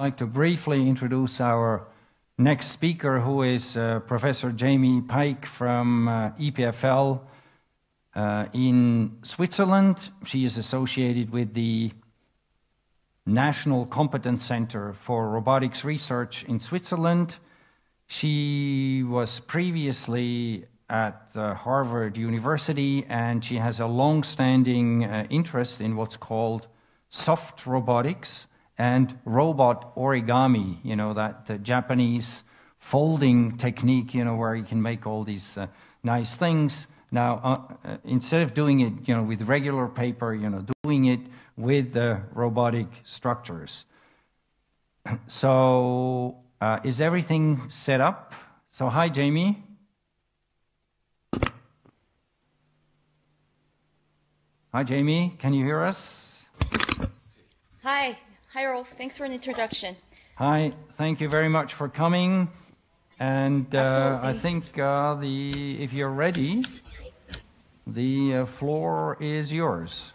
I'd like to briefly introduce our next speaker, who is uh, Professor Jamie Paik from uh, EPFL uh, in Switzerland. She is associated with the National Competence Center for Robotics Research in Switzerland. She was previously at uh, Harvard University and she has a long standing uh, interest in what's called soft robotics and robot origami, you know, that the Japanese folding technique, you know, where you can make all these uh, nice things. Now, uh, uh, instead of doing it, you know, with regular paper, you know, doing it with the robotic structures. So, uh, is everything set up? So, hi, Jamie. Hi, Jamie. Can you hear us? Hi. Hi, Rolf. Thanks for an introduction. Hi. Thank you very much for coming. And uh, I think uh, the if you're ready, the uh, floor is yours.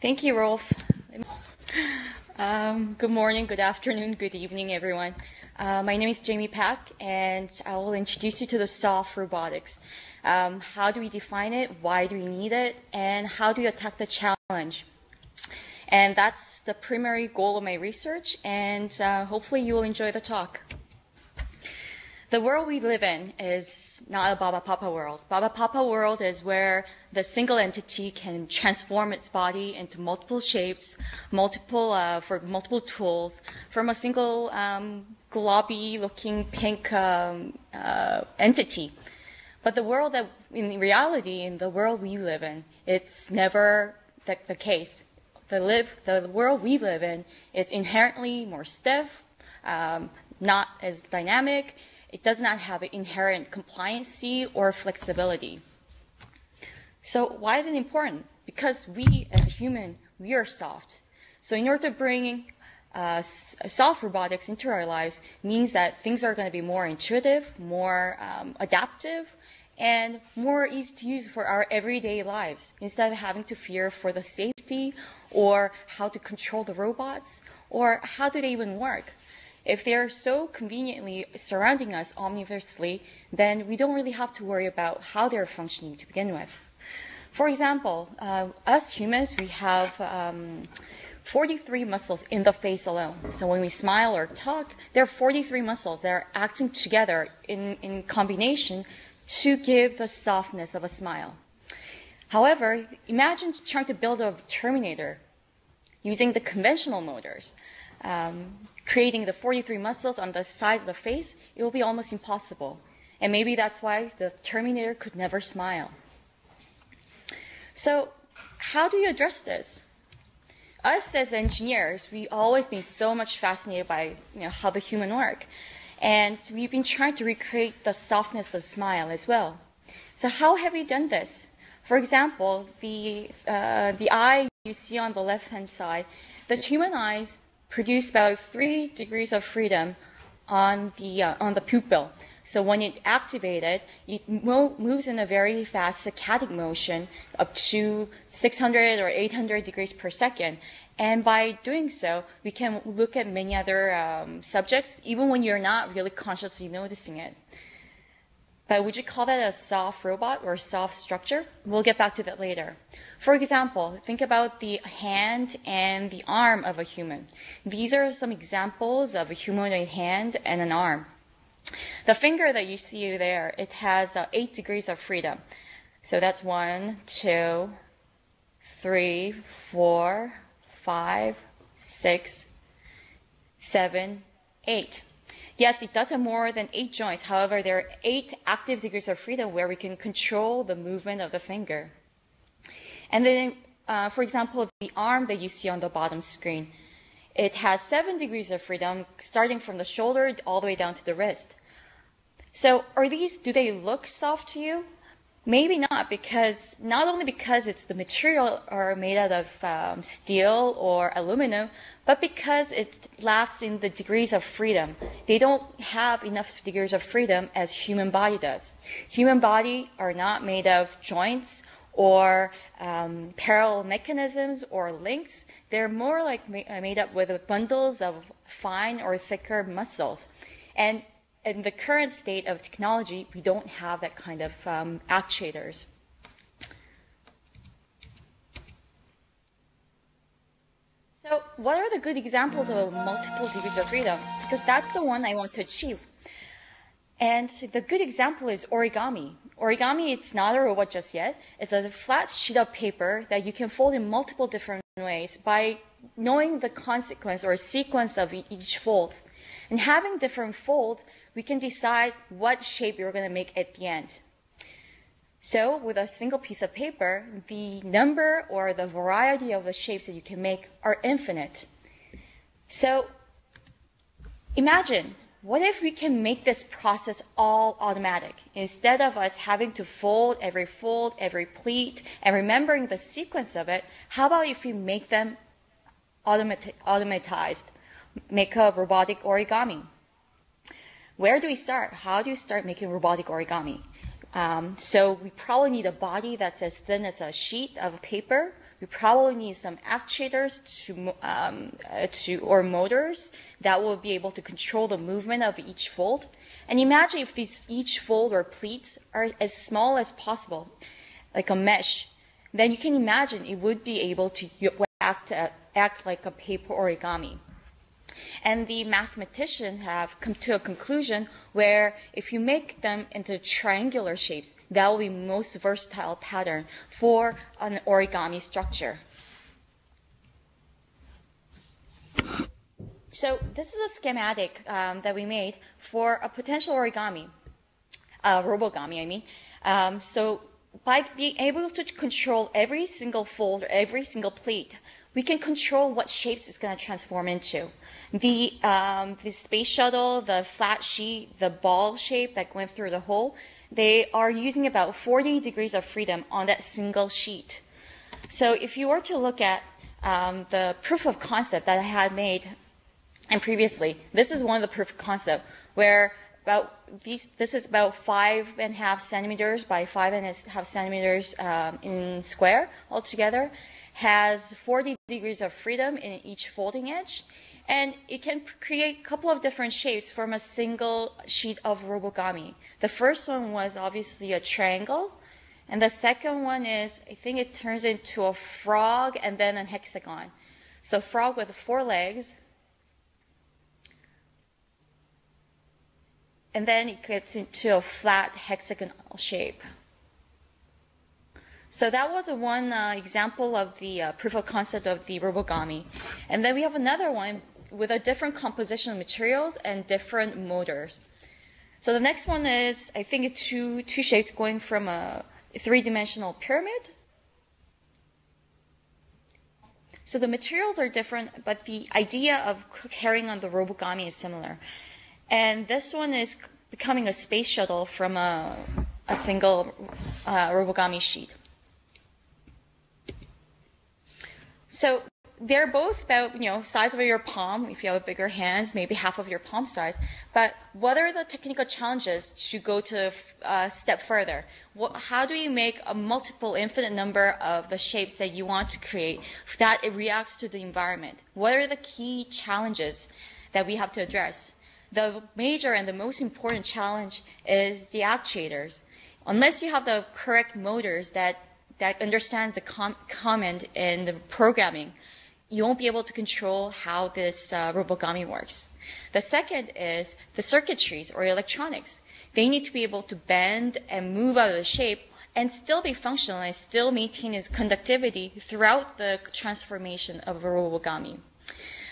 Thank you, Rolf. Um, good morning, good afternoon, good evening, everyone. Uh, my name is Jamie Paik, and I will introduce you to the soft robotics. Um, how do we define it? Why do we need it? And how do we attack the challenge? And that's the primary goal of my research, and uh, hopefully you will enjoy the talk. The world we live in is not a Barbapapa world. Barbapapa world is where the single entity can transform its body into multiple shapes, multiple uh, for multiple tools from a single um, globby-looking pink um, uh, entity. But the world that, in reality, in the world we live in, it's never the, the case. The live, the world we live in is inherently more stiff, um, not as dynamic it does not have inherent compliancy or flexibility. So why is it important? Because we as humans, we are soft. So in order to bring uh, soft robotics into our lives means that things are going to be more intuitive, more um, adaptive, and more easy to use for our everyday lives instead of having to fear for the safety or how to control the robots or how do they even work. If they are so conveniently surrounding us omniversely, then we don't really have to worry about how they're functioning to begin with. For example, uh, us humans, we have um, 43 muscles in the face alone. So when we smile or talk, there are 43 muscles that are acting together in, in combination to give the softness of a smile. However, imagine trying to build a Terminator using the conventional motors. Um, creating the 43 muscles on the sides of the face, it will be almost impossible. And maybe that's why the Terminator could never smile. So, how do you address this? Us as engineers, we've always been so much fascinated by you know, how the human work. And we've been trying to recreate the softness of smile as well. So how have we done this? For example, the, uh, the eye you see on the left-hand side, the human eyes produce about three degrees of freedom on the uh, on the pupil. So when it activated, it mo- moves in a very fast saccadic motion up to 600 or 800 degrees per second. And by doing so, we can look at many other um, subjects, even when you're not really consciously noticing it. But would you call that a soft robot or a soft structure? We'll get back to that later. For example, think about the hand and the arm of a human. These are some examples of a humanoid hand and an arm. The finger that you see there, it has uh, eight degrees of freedom. So that's one, two, three, four, five, six, seven, eight. Yes, it does have more than eight joints. However, there are eight active degrees of freedom where we can control the movement of the finger. And then, uh, for example, the arm that you see on the bottom screen, it has seven degrees of freedom, starting from the shoulder all the way down to the wrist. So, are these, do they look soft to you? Maybe not, because not only because it's the material are made out of um, steel or aluminum, but because it lacks in the degrees of freedom. They don't have enough degrees of freedom as human body does. Human body are not made of joints or um, parallel mechanisms or links. They're more like ma- made up with bundles of fine or thicker muscles. And in the current state of technology, we don't have that kind of um, actuators. So, what are the good examples of multiple degrees of freedom? Because that's the one I want to achieve. And the good example is origami. Origami, it's not a robot just yet. It's a flat sheet of paper that you can fold in multiple different ways by knowing the consequence or sequence of each fold. And having different folds, we can decide what shape you're going to make at the end. So with a single piece of paper, the number or the variety of the shapes that you can make are infinite. So imagine, what if we can make this process all automatic? Instead of us having to fold every fold, every pleat, and remembering the sequence of it, how about if we make them automat- automatized? Make a robotic origami. Where do we start? How do you start making robotic origami? Um, so we probably need a body that's as thin as a sheet of paper. We probably need some actuators to, um, uh, to or motors that will be able to control the movement of each fold. And imagine if these each fold or pleats are as small as possible, like a mesh. Then you can imagine it would be able to act, uh, act like a paper origami. And the mathematicians have come to a conclusion where if you make them into triangular shapes, that will be most versatile pattern for an origami structure. So this is a schematic um, that we made for a potential origami, uh, robogami, I mean. Um, so by being able to control every single fold, or every single pleat, we can control what shapes it's going to transform into. The, um, the space shuttle, the flat sheet, the ball shape that went through the hole, they are using about 40 degrees of freedom on that single sheet. So if you were to look at um, the proof of concept that I had made and previously, this is one of the proof of concept where about these, this is about five and a half centimeters by five and a half centimeters um, in square altogether has 40 degrees of freedom in each folding edge, and it can create a couple of different shapes from a single sheet of robogami. The first one was obviously a triangle, and the second one is, I think it turns into a frog and then a hexagon. So frog with four legs, and then it gets into a flat hexagonal shape. So that was one uh, example of the uh, proof of concept of the robogami. And then we have another one with a different composition of materials and different motors. So the next one is, I think, two, two shapes going from a three-dimensional pyramid. So the materials are different, but the idea of carrying on the robogami is similar. And this one is becoming a space shuttle from a, a single uh, robogami sheet. So they're both about you know size of your palm. If you have bigger hands, maybe half of your palm size. But what are the technical challenges to go to a uh, step further? What, how do you make a multiple, infinite number of the shapes that you want to create that it reacts to the environment? What are the key challenges that we have to address? The major and the most important challenge is the actuators. Unless you have the correct motors that that understands the com- comment in the programming, you won't be able to control how this uh, robogami works. The second is the circuitries or electronics. They need to be able to bend and move out of the shape and still be functional and still maintain its conductivity throughout the transformation of a robogami.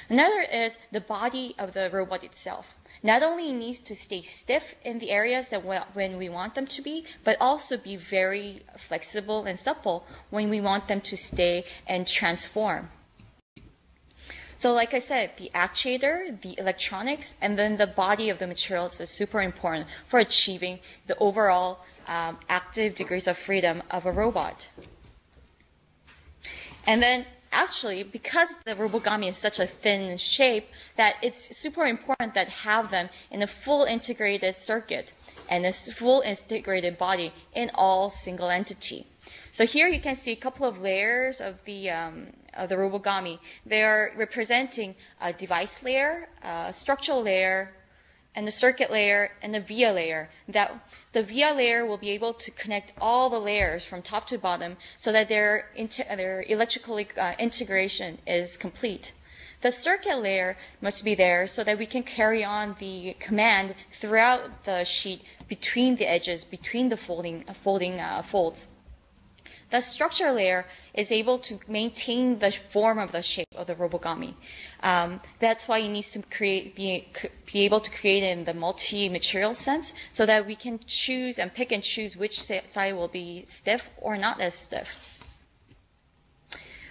Another is the body of the robot itself not only needs to stay stiff in the areas that when we want them to be, but also be very flexible and supple when we want them to stay and transform. So like I said, the actuator, the electronics, and then the body of the materials is super important for achieving the overall um, active degrees of freedom of a robot. And then actually, because the robogami is such a thin shape, that it's super important that have them in a full integrated circuit and a full integrated body in all single entity. So here you can see a couple of layers of the, um, of the Robogami. They are representing a device layer, a structural layer, and the circuit layer and the via layer. That the via layer will be able to connect all the layers from top to bottom so that their, their electrical uh, integration is complete. The circuit layer must be there so that we can carry on the command throughout the sheet between the edges, between the folding, folding uh, folds. The structure layer is able to maintain the form of the shape of the robogami. Um, that's why it needs to create, be, be able to create in the multi-material sense so that we can choose and pick and choose which side will be stiff or not as stiff.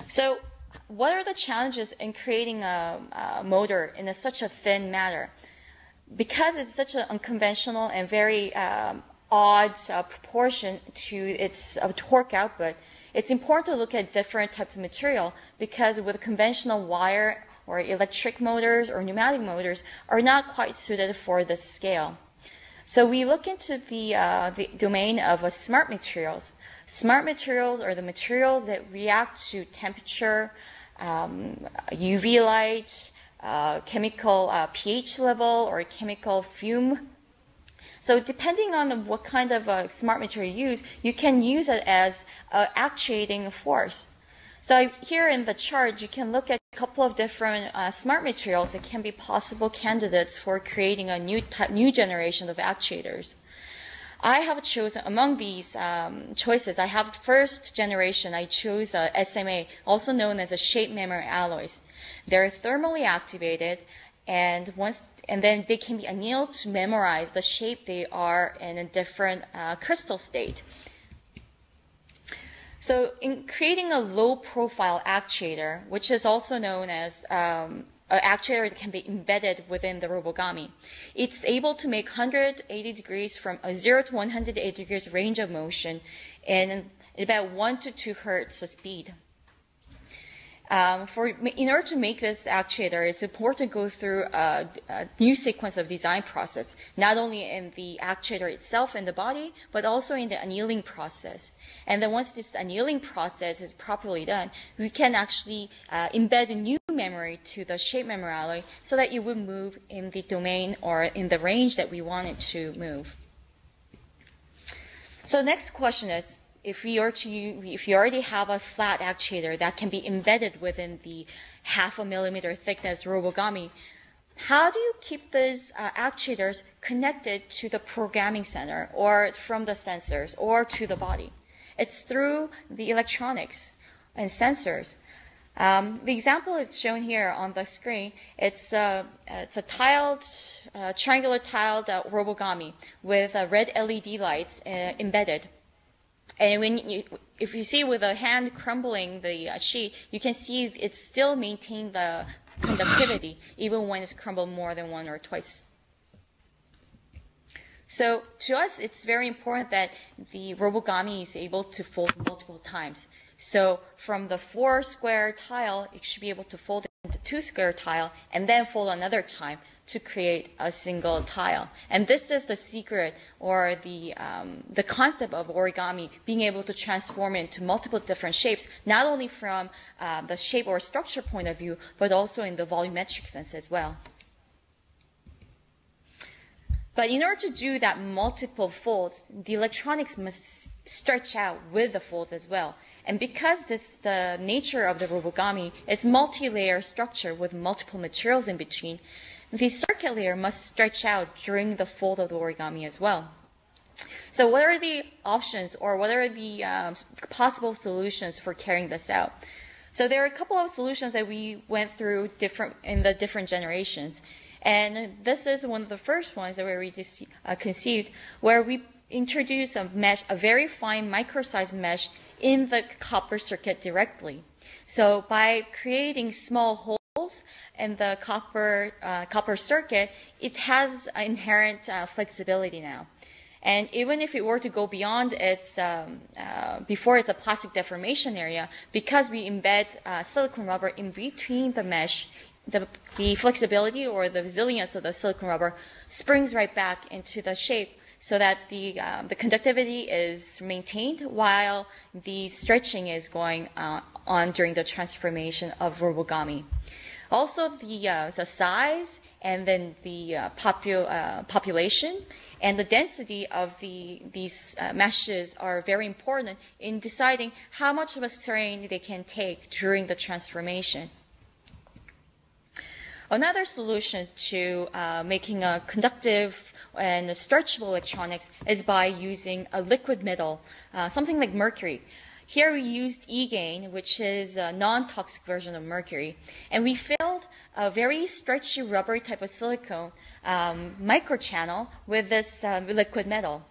So what are the challenges in creating a, a motor in a, such a thin matter? Because it's such an unconventional and very um, odd uh, proportion to its uh, torque output, it's important to look at different types of material because with conventional wire or electric motors or pneumatic motors are not quite suited for this scale. So we look into the, uh, the domain of uh, smart materials. Smart materials are the materials that react to temperature, um, UV light, uh, chemical uh, pH level, or chemical fume. So depending on what kind of uh, smart material you use, you can use it as an actuating force. So here in the chart, you can look at a couple of different uh, smart materials that can be possible candidates for creating a new type, new generation of actuators. I have chosen among these um, choices. I have first generation. I chose uh, SMA, also known as a shape memory alloys. They're thermally activated, and once and then they can be annealed to memorize the shape they are in a different uh, crystal state. So, in creating a low profile actuator, which is also known as um, an actuator that can be embedded within the Robogami. It's able to make 180 degrees from a 0 to 180 degrees range of motion in about 1 to 2 hertz speed. Um, for, in order to make this actuator, it's important to go through a, a, new sequence of design process, not only in the actuator itself in the body, but also in the annealing process. And then once this annealing process is properly done, we can actually uh, embed a new memory to the shape memory alloy so that it would move in the domain or in the range that we want it to move. So next question is, if we are to if you already have a flat actuator that can be embedded within the half a millimeter thickness robogami, how do you keep these uh, actuators connected to the programming center or from the sensors or to the body? It's through the electronics and sensors. Um, the example is shown here on the screen. It's a, it's a tiled, uh, triangular tiled uh, robogami with uh, red LED lights uh, embedded. And when you, if you see with a hand crumbling the uh, sheet, you can see it still maintains the conductivity even when it's crumbled more than one or twice. So to us, it's very important that the robogami is able to fold multiple times. So from the four square tile, it should be able to fold into two square tile and then fold another time to create a single tile. And this is the secret or the, um, the concept of origami, being able to transform it into multiple different shapes, not only from uh, the shape or structure point of view, but also in the volumetric sense as well. But in order to do that multiple folds, the electronics must stretch out with the folds as well. And because this, the nature of the robogami is multi-layer structure with multiple materials in between, the circuit layer must stretch out during the fold of the origami as well. So what are the options or what are the um, possible solutions for carrying this out? So there are a couple of solutions that we went through different in the different generations. And this is one of the first ones that we uh, conceived, where we introduced a mesh, a very fine micro-sized mesh in the copper circuit directly. So by creating small holes in the copper uh, copper circuit, it has inherent uh, flexibility now. And even if it were to go beyond its, um, uh, before it's a plastic deformation area, because we embed uh, silicone rubber in between the mesh, the, the flexibility or the resilience of the silicone rubber springs right back into the shape so that the, um, the conductivity is maintained while the stretching is going uh, on during the transformation of robogami. Also, the, uh, the size and then the uh, popu- uh, population and the density of the, these uh, meshes are very important in deciding how much of a strain they can take during the transformation. Another solution to uh, making a conductive and stretchable electronics is by using a liquid metal, uh, something like mercury. Here we used EGaIn, which is a non-toxic version of mercury, and we filled a very stretchy rubber type of silicone um, microchannel with this uh, liquid metal.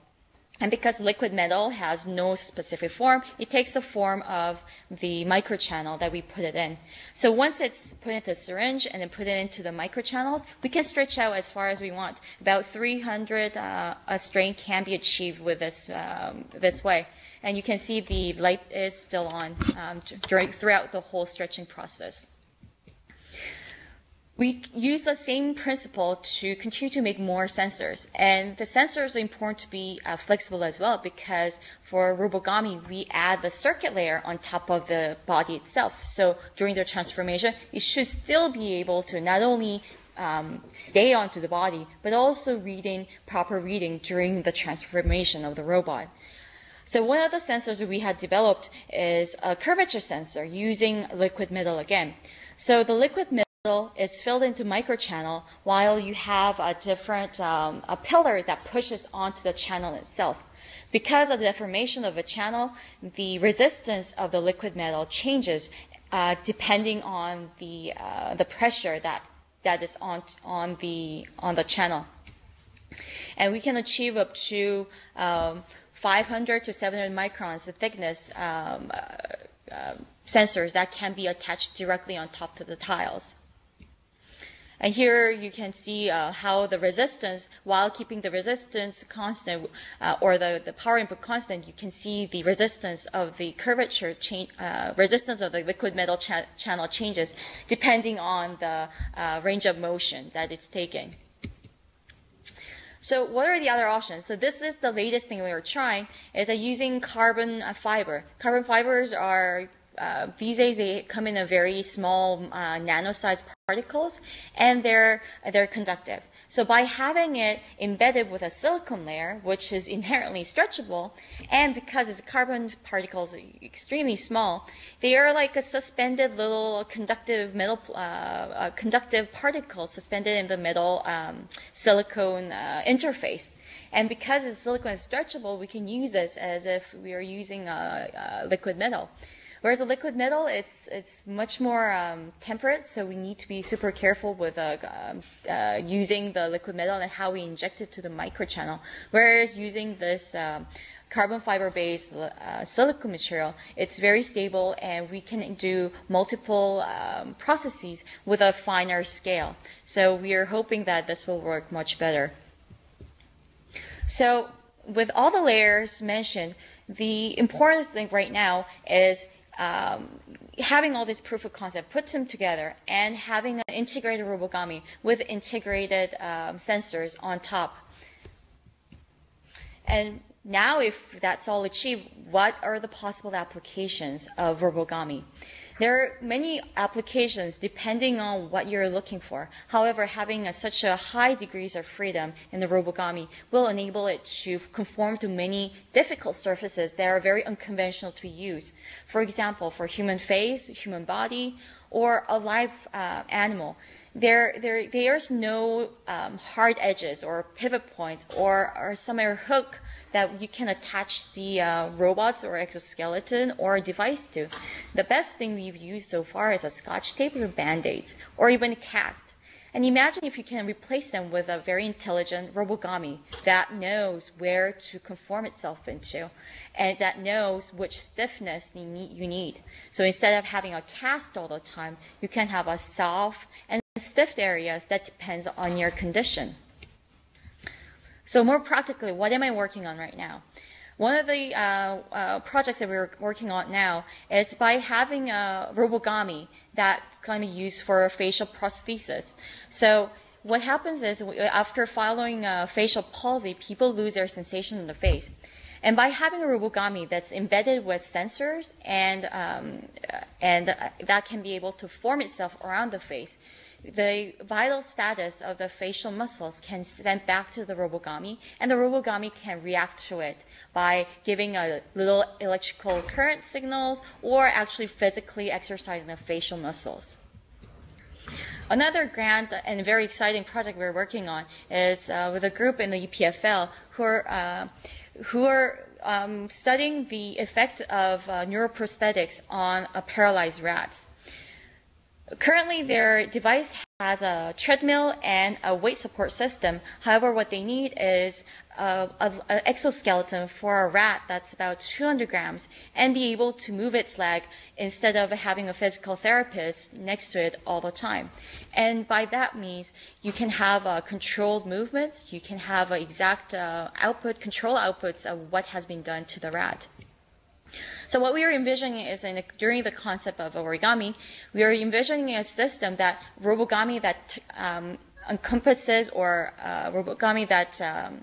And because liquid metal has no specific form, it takes the form of the microchannel that we put it in. So once it's put into a syringe and then put it into the microchannels, we can stretch out as far as we want. About 300 uh, a strain can be achieved with this um, this way. And you can see the light is still on um, during throughout the whole stretching process. We use the same principle to continue to make more sensors. And the sensors are important to be uh, flexible as well because for Robogami, we add the circuit layer on top of the body itself. So during the transformation, it should still be able to not only um, stay onto the body, but also reading proper reading during the transformation of the robot. So one of the sensors we had developed is a curvature sensor using liquid metal again. So the liquid metal is filled into microchannel while you have a different um, a pillar that pushes onto the channel itself. Because of the deformation of a channel, the resistance of the liquid metal changes uh, depending on the uh, the pressure that that is on on the on the channel, and we can achieve up to um, 500 to 700 microns the thickness um, uh, uh, sensors that can be attached directly on top of the tiles. And here you can see uh, how the resistance, while keeping the resistance constant uh, or the, the power input constant, you can see the resistance of the curvature change, uh, resistance of the liquid metal cha channel changes depending on the uh, range of motion that it's taking. So what are the other options? So this is the latest thing we are trying is that using carbon fiber. Carbon fibers are uh, these days they come in a very small uh, nano-sized particles and they're they're conductive. So by having it embedded with a silicon layer, which is inherently stretchable, and because its carbon particles are extremely small, they are like a suspended little conductive metal uh, conductive particle suspended in the metal um, silicone uh, interface. And because the silicon is stretchable, we can use this as if we are using a, a liquid metal. Whereas a liquid metal, it's it's much more um, temperate, so we need to be super careful with uh, um, uh, using the liquid metal and how we inject it to the microchannel. Whereas using this um, carbon fiber-based uh, silicon material, it's very stable and we can do multiple um, processes with a finer scale. So we are hoping that this will work much better. So with all the layers mentioned, the important thing right now is um, having all this proof of concept, put them together, and having an integrated robogami with integrated um, sensors on top. And now, if that's all achieved, what are the possible applications of robogami? There are many applications depending on what you're looking for. However, having a, such a high degrees of freedom in the Robogami will enable it to conform to many difficult surfaces that are very unconventional to use. For example, for human face, human body, or a live uh, animal there, there, there's no um, hard edges or pivot points or, or some hook that you can attach the uh, robots or exoskeleton or device to. The best thing we've used so far is a scotch tape or band-aids or even a cast. And imagine if you can replace them with a very intelligent robogami that knows where to conform itself into and that knows which stiffness you need. So instead of having a cast all the time, you can have a soft and stiff areas that depends on your condition. So more practically, what am I working on right now? One of the uh, uh, projects that we're working on now is by having a robogami that's going to be used for facial prosthesis. So what happens is after following uh, facial palsy, people lose their sensation in the face. And by having a robogami that's embedded with sensors and um, and that can be able to form itself around the face, the vital status of the facial muscles can send back to the robogami, and the robogami can react to it by giving a little electrical current signals or actually physically exercising the facial muscles. Another grant and very exciting project we're working on is uh, with a group in the EPFL who are uh, who are um, studying the effect of uh, neuroprosthetics on a paralyzed rats. Currently, their device has a treadmill and a weight support system. However, what they need is an exoskeleton for a rat that's about 200 grams and be able to move its leg instead of having a physical therapist next to it all the time. And by that means, you can have uh, controlled movements, you can have exact uh, output, control outputs of what has been done to the rat. So what we are envisioning is in, during the concept of origami, we are envisioning a system that robogami that um, encompasses or uh, robogami that um,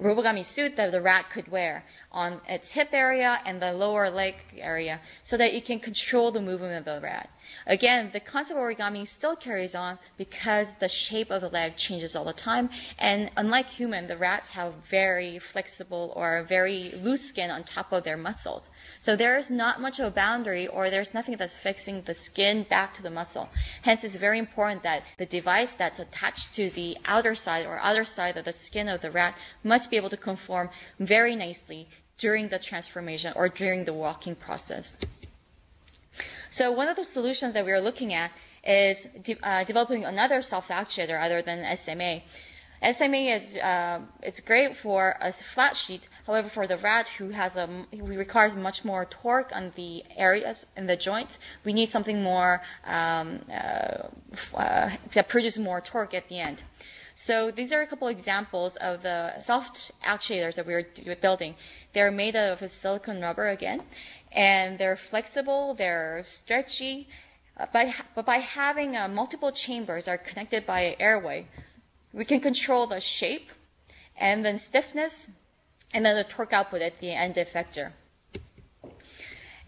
robogami suit that the rat could wear on its hip area and the lower leg area so that it can control the movement of the rat. Again, the concept of origami still carries on because the shape of the leg changes all the time. And unlike human, the rats have very flexible or very loose skin on top of their muscles. So there is not much of a boundary or there's nothing that's fixing the skin back to the muscle. Hence, it's very important that the device that's attached to the outer side or other side of the skin of the rat must be able to conform very nicely during the transformation or during the walking process. So one of the solutions that we are looking at is de- uh, developing another self-actuator other than SMA. SMA is uh, it's great for a flat sheet. However, for the rat who has a who requires much more torque on the areas in the joints, we need something more um, uh, uh that produces more torque at the end. So these are a couple examples of the soft actuators that we're building. They're made out of silicone rubber again, and they're flexible, they're stretchy, uh, but, but by having uh, multiple chambers are connected by an airway, we can control the shape and then stiffness and then the torque output at the end effector.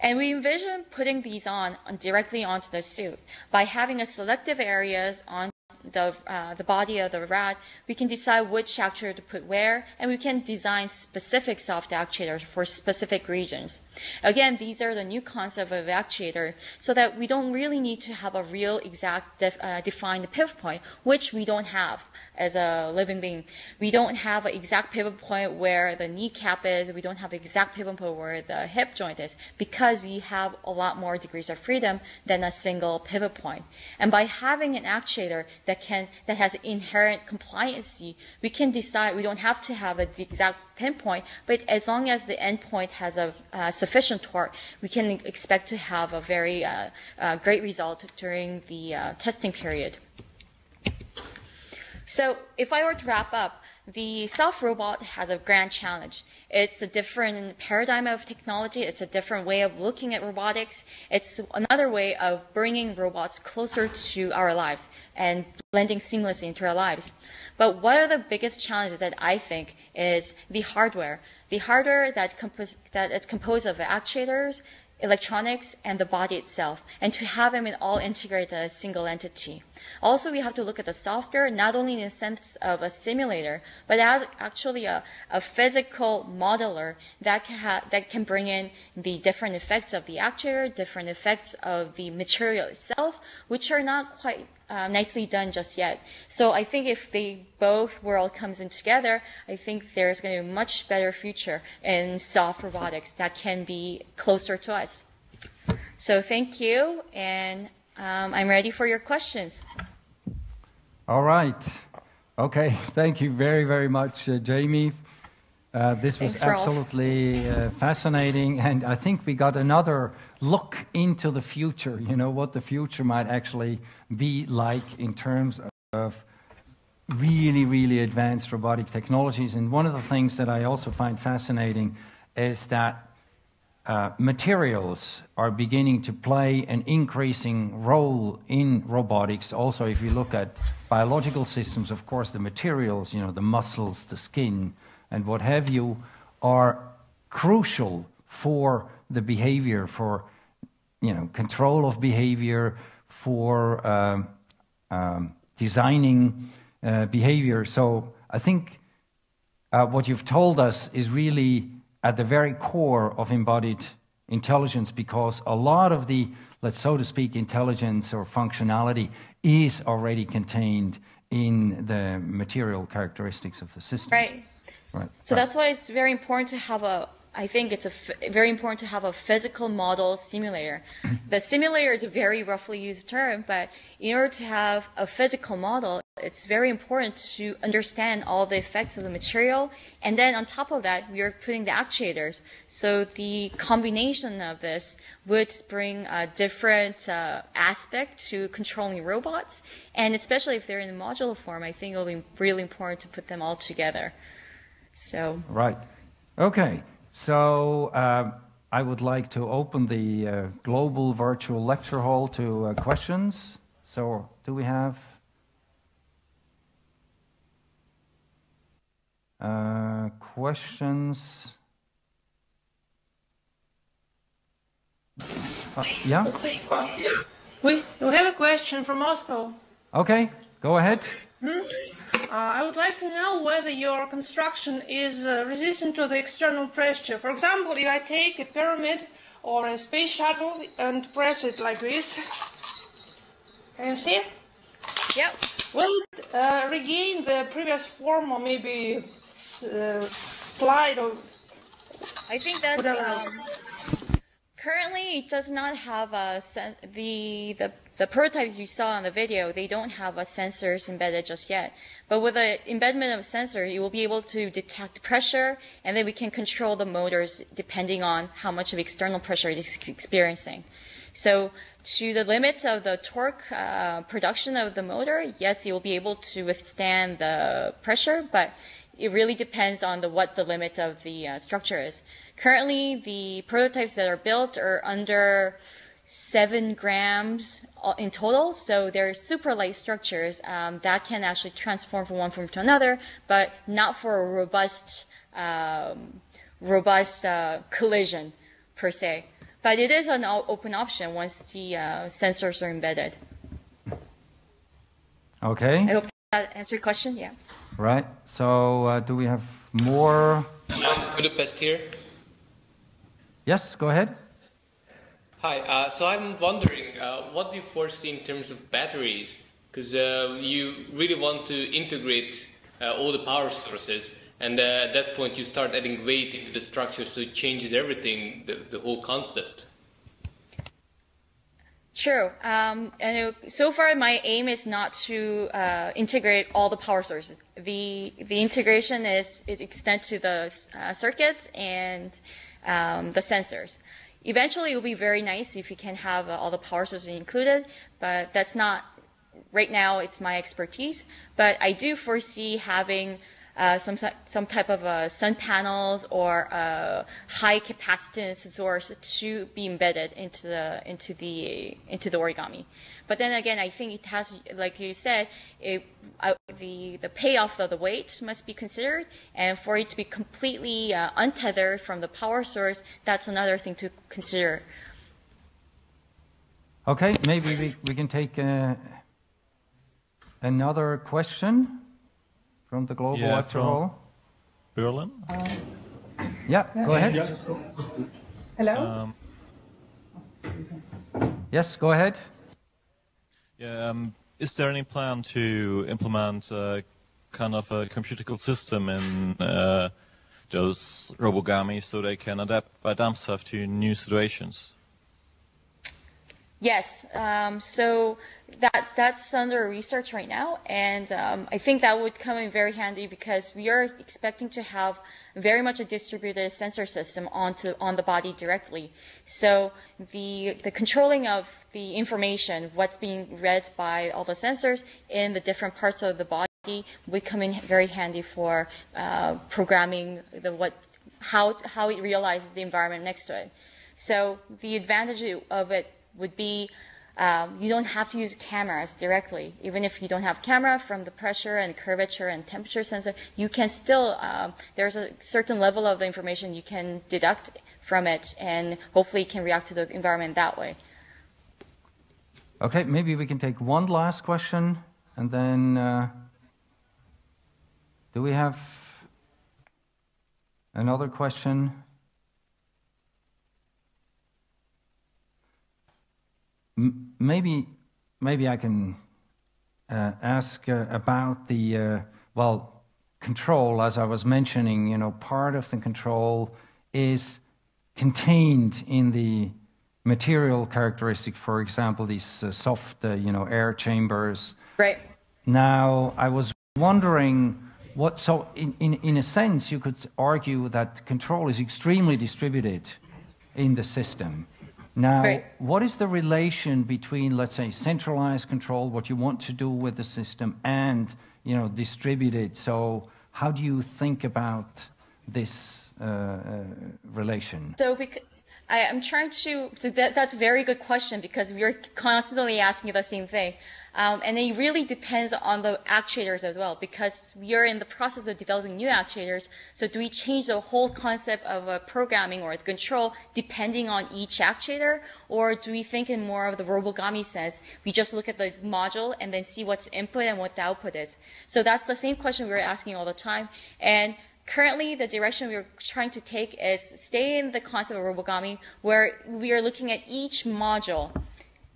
And we envision putting these on directly onto the suit by having a selective areas on the, uh, the body of the rat, we can decide which actuator to put where, and we can design specific soft actuators for specific regions. Again, these are the new concept of actuator, so that we don't really need to have a real exact def, uh, defined pivot point, which we don't have as a living being. We don't have an exact pivot point where the kneecap is, we don't have exact pivot point where the hip joint is, because we have a lot more degrees of freedom than a single pivot point. And by having an actuator that can that has inherent compliancy, we can decide we don't have to have a exact pinpoint, but as long as the endpoint has a uh, sufficient torque, we can expect to have a very uh, uh, great result during the uh, testing period. So if I were to wrap up, the soft robot has a grand challenge. It's a different paradigm of technology. It's a different way of looking at robotics. It's another way of bringing robots closer to our lives and blending seamlessly into our lives. But one of the biggest challenges that I think is the hardware. The hardware that, compos- that is composed of actuators, electronics, and the body itself, and to have them all integrated as a single entity. Also, we have to look at the software, not only in the sense of a simulator, but as actually a, a physical modeler that can, ha- that can bring in the different effects of the actuator, different effects of the material itself, which are not quite uh, nicely done just yet. So I think if they both world comes in together, I think there's going to be a much better future in soft robotics that can be closer to us. So thank you, and um, I'm ready for your questions. All right. Okay. Thank you very, very much, uh, Jamie. Uh, this was Thanks, absolutely uh, fascinating, and I think we got another look into the future. You know what the future might actually be like in terms of really, really advanced robotic technologies. And one of the things that I also find fascinating is that uh, materials are beginning to play an increasing role in robotics. Also, if you look at biological systems, of course, the materials, you know, the muscles, the skin, and what have you, are crucial for the behavior, for you know, control of behavior, for um, um, designing uh, behavior. So I think uh, what you've told us is really at the very core of embodied intelligence because a lot of the, let's so to speak, intelligence or functionality is already contained in the material characteristics of the system. Right. Right. So right. that's why it's very important to have a I think it's very important to have a physical model simulator. the simulator is a very roughly used term, but in order to have a physical model, it's very important to understand all the effects of the material. And then on top of that, we are putting the actuators. So the combination of this would bring a different uh, aspect to controlling robots. And especially if they're in a modular form, I think it'll be really important to put them all together. So. Right. Okay. So uh, I would like to open the uh, global virtual lecture hall to uh, questions. So do we have uh, questions? Uh, yeah? We, we have a question from Moscow. Okay, go ahead. Hmm? Uh, I would like to know whether your construction is uh, resistant to the external pressure. For example, if I take a pyramid or a space shuttle and press it like this, can you see? Yep. Will it uh, regain the previous form or maybe uh, slide or? I think that's um, currently it does not have a the the the prototypes you saw on the video, they don't have a sensors embedded just yet. But with the embedment of a sensor, you will be able to detect pressure, and then we can control the motors depending on how much of external pressure it is experiencing. So to the limit of the torque uh, production of the motor, yes, you will be able to withstand the pressure, but it really depends on the, what the limit of the uh, structure is. Currently, the prototypes that are built are under seven grams in total. So they're super light structures um, that can actually transform from one form to another, but not for a robust, um, robust uh, collision per se. But it is an open option once the uh, sensors are embedded. Okay. I hope that answered your question. Yeah. Right. So uh, do we have more? Budapest here. Yes, go ahead. Hi, uh, so I'm wondering, uh, what do you foresee in terms of batteries? Because uh, you really want to integrate uh, all the power sources, and uh, at that point you start adding weight into the structure, so it changes everything, the, the whole concept. True. Um, and so far, my aim is not to uh, integrate all the power sources. The the integration is, is extend to the circuits and um, the sensors. Eventually, it will be very nice if you can have uh, all the power sources included, but that's not right now. It's my expertise, but I do foresee having uh, some some type of uh, sun panels or a high capacitance source to be embedded into the into the into the origami. But then again, I think it has, like you said, it, uh, the the payoff of the weight must be considered, and for it to be completely uh, untethered from the power source, that's another thing to consider. Okay, maybe we, we can take uh, another question from the Global yeah, Lecture Hall? Berlin? Uh, yeah, yeah, go ahead. Yeah. Hello? Um, yes, go ahead. Yeah, um, is there any plan to implement a kind of a computational system in uh, those robogami so they can adapt by themselves to new situations? Yes. Um, so that that's under research right now, and um, I think that would come in very handy because we are expecting to have very much a distributed sensor system onto on the body directly. So the the controlling of the information, what's being read by all the sensors in the different parts of the body, would come in very handy for uh, programming the what how how it realizes the environment next to it. So the advantage of it would be um, you don't have to use cameras directly. Even if you don't have camera from the pressure and curvature and temperature sensor, you can still, um, there's a certain level of information you can deduct from it and hopefully can react to the environment that way. Okay, maybe we can take one last question and then uh, do we have another question? Maybe maybe I can uh, ask uh, about the uh, well control. As I was mentioning, you know, part of the control is contained in the material characteristic. For example, these uh, soft, uh, you know, air chambers. Right. Now, I was wondering. What, so, in, in, in a sense, you could argue that control is extremely distributed in the system. Now, right. what is the relation between, let's say, centralized control, what you want to do with the system, and you know, distributed? So, how do you think about this uh, uh, relation? So, I, am trying to. So that, that's a very good question because we're constantly asking the same thing. Um, and it really depends on the actuators as well, because we are in the process of developing new actuators. So do we change the whole concept of uh, programming or the control depending on each actuator, or do we think in more of the robogami sense? We just look at the module and then see what's input and what the output is. So that's the same question we're asking all the time. And currently the direction we're trying to take is stay in the concept of robogami where we are looking at each module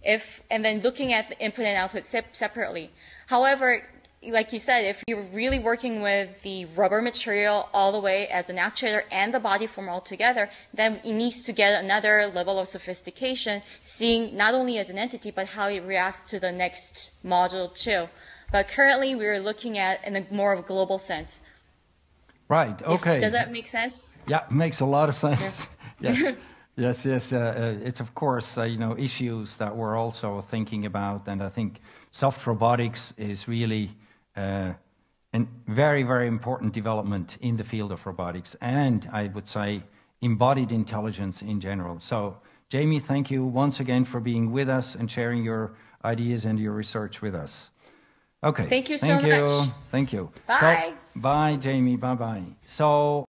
if and then looking at the input and output separately. However, like you said, if you're really working with the rubber material all the way as an actuator and the body form all together, then it needs to get another level of sophistication, seeing not only as an entity, but how it reacts to the next module too. But currently, we're looking at in a more of a global sense. Right. Okay. If, does that make sense? Yeah, makes a lot of sense. Yeah. yes. Yes, yes. Uh, uh, it's of course uh, you know issues that we're also thinking about, and I think soft robotics is really uh, a very, very important development in the field of robotics, and I would say embodied intelligence in general. So, Jamie, thank you once again for being with us and sharing your ideas and your research with us. Okay. Thank you so thank much. You. Thank you. Bye. So, bye, Jamie. Bye, bye. So.